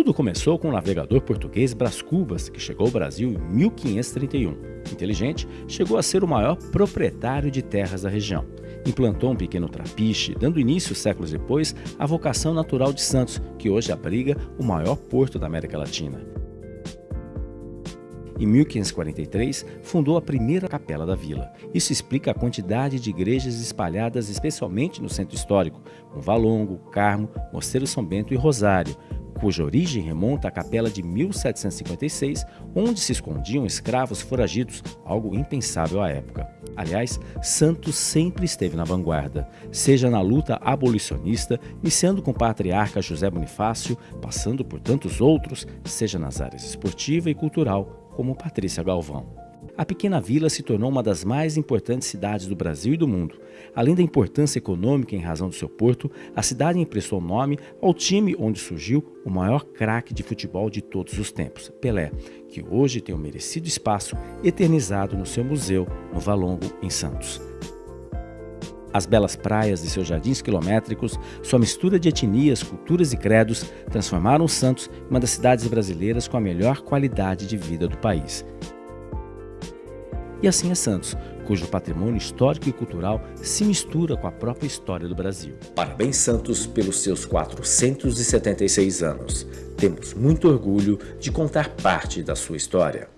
Tudo começou com o navegador português Brás Cubas, que chegou ao Brasil em 1531. Inteligente, chegou a ser o maior proprietário de terras da região. Implantou um pequeno trapiche, dando início, séculos depois, à vocação natural de Santos, que hoje abriga o maior porto da América Latina. Em 1543, fundou a primeira capela da vila. Isso explica a quantidade de igrejas espalhadas especialmente no centro histórico, como Valongo, Carmo, Mosteiro São Bento e Rosário, cuja origem remonta à capela de 1756, onde se escondiam escravos foragidos, algo impensável à época. Aliás, Santos sempre esteve na vanguarda, seja na luta abolicionista, iniciando com o patriarca José Bonifácio, passando por tantos outros, seja nas áreas esportiva e cultural, como Patrícia Galvão a pequena vila se tornou uma das mais importantes cidades do Brasil e do mundo. Além da importância econômica em razão do seu porto, a cidade emprestou nome ao time onde surgiu o maior craque de futebol de todos os tempos, Pelé, que hoje tem um merecido espaço eternizado no seu museu, no Valongo, em Santos. As belas praias de seus jardins quilométricos, sua mistura de etnias, culturas e credos, transformaram Santos em uma das cidades brasileiras com a melhor qualidade de vida do país. E assim é Santos, cujo patrimônio histórico e cultural se mistura com a própria história do Brasil. Parabéns, Santos, pelos seus 476 anos. Temos muito orgulho de contar parte da sua história.